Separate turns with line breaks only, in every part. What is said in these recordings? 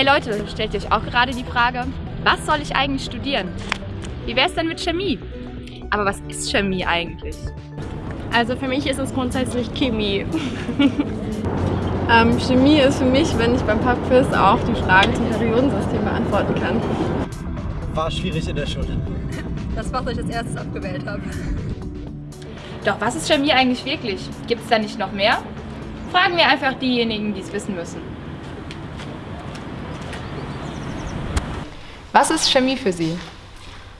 Hey Leute, stellt ihr euch auch gerade die Frage, was soll ich eigentlich studieren? Wie wäre es denn mit Chemie? Aber was ist Chemie eigentlich?
Also für mich ist es grundsätzlich Chemie.
ähm, Chemie ist für mich, wenn ich beim Pubquiz auch die Fragen zum Periodensystem beantworten kann.
War schwierig in der Schule.
Das, was ich als erstes abgewählt habe.
Doch was ist Chemie eigentlich wirklich? Gibt es da nicht noch mehr? Fragen wir einfach diejenigen, die es wissen müssen. Was ist Chemie für Sie?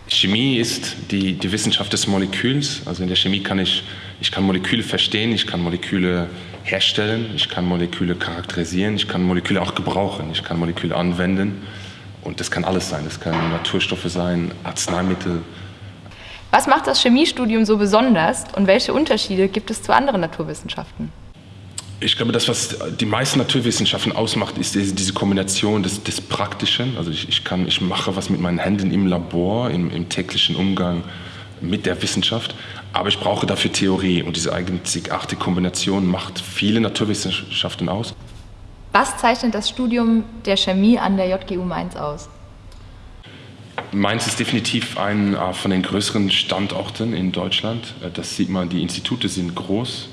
Chemie ist die, die Wissenschaft des Moleküls. Also in der Chemie kann ich, ich kann Moleküle verstehen, ich kann Moleküle herstellen, ich kann Moleküle charakterisieren, ich kann Moleküle auch gebrauchen, ich kann Moleküle anwenden. Und das kann alles sein. Das können Naturstoffe sein, Arzneimittel.
Was macht das Chemiestudium so besonders und welche Unterschiede gibt es zu anderen Naturwissenschaften?
Ich glaube, das, was die meisten Naturwissenschaften ausmacht, ist diese Kombination des, des Praktischen. Also ich, ich, kann, ich mache was mit meinen Händen im Labor, im, im täglichen Umgang mit der Wissenschaft, aber ich brauche dafür Theorie und diese einzigartige Kombination macht viele Naturwissenschaften aus.
Was zeichnet das Studium der Chemie an der JGU Mainz aus?
Mainz ist definitiv ein äh, von den größeren Standorten in Deutschland. Äh, das sieht man, die Institute sind groß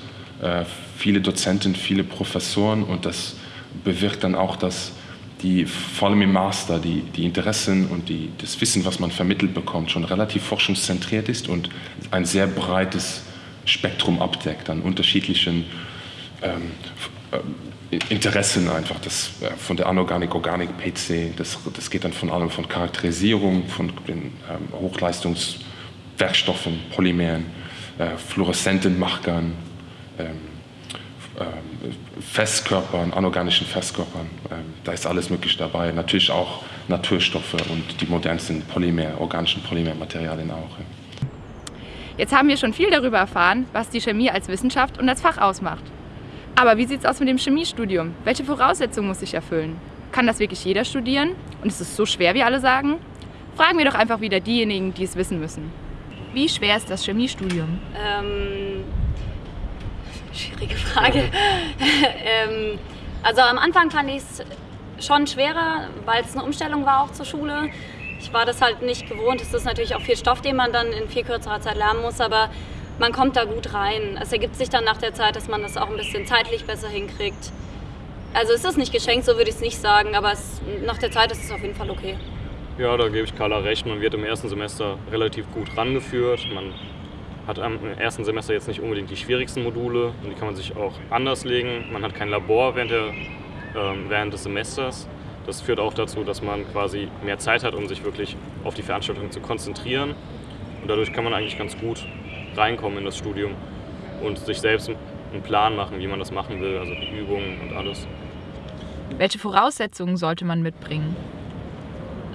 viele Dozenten, viele Professoren und das bewirkt dann auch, dass die, vor allem im Master, die, die Interessen und die, das Wissen, was man vermittelt bekommt, schon relativ forschungszentriert ist und ein sehr breites Spektrum abdeckt an unterschiedlichen ähm, äh, Interessen einfach, das, äh, von der Anorganik, Organik, PC, das, das geht dann von allem von Charakterisierung, von den ähm, Hochleistungswerkstoffen, Polymeren, äh, fluoreszenten Machgern, ähm, Festkörpern, anorganischen Festkörpern. Ähm, da ist alles möglich dabei. Natürlich auch Naturstoffe und die modernsten Polymer, organischen Polymermaterialien auch.
Jetzt haben wir schon viel darüber erfahren, was die Chemie als Wissenschaft und als Fach ausmacht. Aber wie sieht es aus mit dem Chemiestudium? Welche Voraussetzungen muss ich erfüllen? Kann das wirklich jeder studieren? Und ist es so schwer, wie alle sagen? Fragen wir doch einfach wieder diejenigen, die es wissen müssen. Wie schwer ist das Chemiestudium?
Ähm Schwierige Frage. ähm, also am Anfang fand ich es schon schwerer, weil es eine Umstellung war auch zur Schule. Ich war das halt nicht gewohnt. Es ist natürlich auch viel Stoff, den man dann in viel kürzerer Zeit lernen muss, aber man kommt da gut rein. Es ergibt sich dann nach der Zeit, dass man das auch ein bisschen zeitlich besser hinkriegt. Also es ist nicht geschenkt, so würde ich es nicht sagen, aber es, nach der Zeit ist es auf jeden Fall okay.
Ja, da gebe ich Carla recht. Man wird im ersten Semester relativ gut rangeführt. Man hat am ersten Semester jetzt nicht unbedingt die schwierigsten Module und die kann man sich auch anders legen. Man hat kein Labor während, der, ähm, während des Semesters. Das führt auch dazu, dass man quasi mehr Zeit hat, um sich wirklich auf die Veranstaltung zu konzentrieren. Und dadurch kann man eigentlich ganz gut reinkommen in das Studium und sich selbst einen Plan machen, wie man das machen will, also die Übungen und alles.
Welche Voraussetzungen sollte man mitbringen?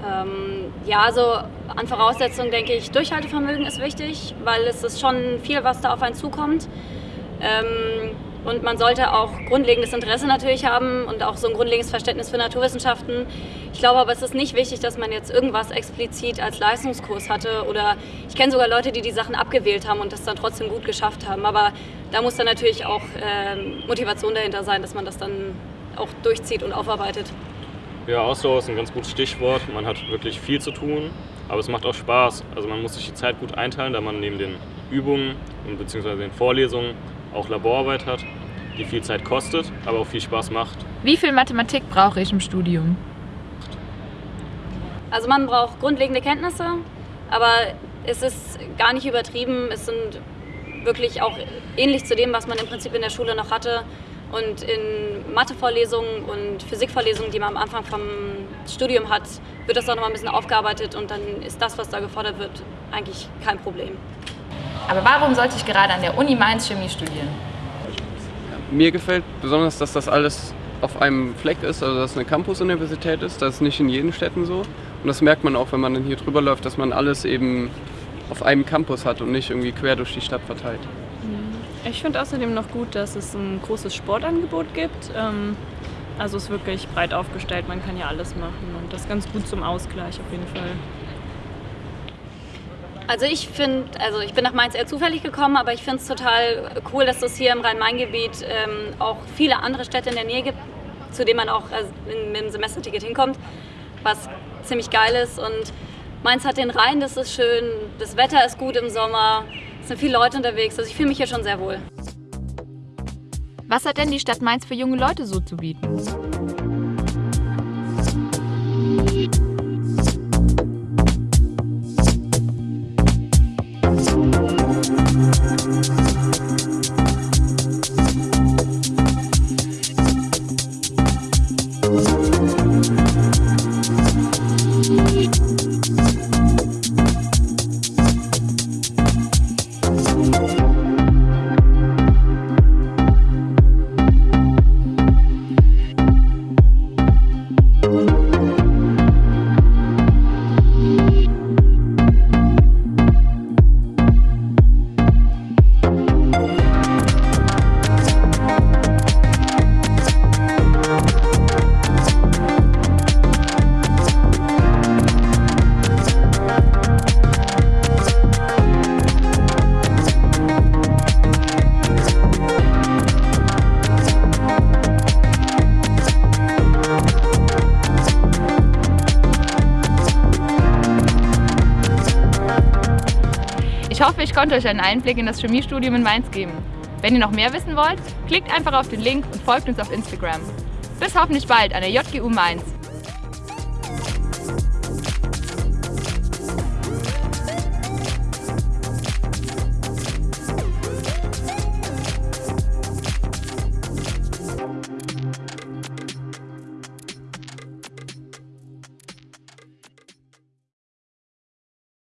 Ähm, ja, also an Voraussetzungen denke ich, Durchhaltevermögen ist wichtig, weil es ist schon viel, was da auf einen zukommt. Ähm, und man sollte auch grundlegendes Interesse natürlich haben und auch so ein grundlegendes Verständnis für Naturwissenschaften. Ich glaube aber, es ist nicht wichtig, dass man jetzt irgendwas explizit als Leistungskurs hatte oder ich kenne sogar Leute, die die Sachen abgewählt haben und das dann trotzdem gut geschafft haben. Aber da muss dann natürlich auch äh, Motivation dahinter sein, dass man das dann auch durchzieht und aufarbeitet.
Ja, Ausdauer ist ein ganz gutes Stichwort. Man hat wirklich viel zu tun, aber es macht auch Spaß. Also man muss sich die Zeit gut einteilen, da man neben den Übungen bzw. den Vorlesungen auch Laborarbeit hat, die viel Zeit kostet, aber auch viel Spaß macht.
Wie viel Mathematik brauche ich im Studium?
Also man braucht grundlegende Kenntnisse, aber es ist gar nicht übertrieben. Es sind wirklich auch ähnlich zu dem, was man im Prinzip in der Schule noch hatte. Und in Mathevorlesungen und Physikvorlesungen, die man am Anfang vom Studium hat, wird das auch noch mal ein bisschen aufgearbeitet und dann ist das, was da gefordert wird, eigentlich kein Problem.
Aber warum sollte ich gerade an der Uni Mainz Chemie studieren?
Mir gefällt besonders, dass das alles auf einem Fleck ist, also dass es eine Campus-Universität ist. Das ist nicht in jeden Städten so. Und das merkt man auch, wenn man dann hier drüber läuft, dass man alles eben auf einem Campus hat und nicht irgendwie quer durch die Stadt verteilt.
Ich finde außerdem noch gut, dass es ein großes Sportangebot gibt. Ähm, also es ist wirklich breit aufgestellt, man kann ja alles machen und das ganz gut zum Ausgleich auf jeden Fall.
Also ich finde, also ich bin nach Mainz eher zufällig gekommen, aber ich finde es total cool, dass es hier im Rhein-Main-Gebiet ähm, auch viele andere Städte in der Nähe gibt, zu dem man auch äh, mit dem Semesterticket hinkommt, was ziemlich geil ist. Und Mainz hat den Rhein, das ist schön, das Wetter ist gut im Sommer, es sind viele Leute unterwegs, also ich fühle mich hier schon sehr wohl.
Was hat denn die Stadt Mainz für junge Leute so zu bieten? Ich hoffe, ich konnte euch einen Einblick in das Chemiestudium in Mainz geben. Wenn ihr noch mehr wissen wollt, klickt einfach auf den Link und folgt uns auf Instagram. Bis hoffentlich bald an der JGU Mainz.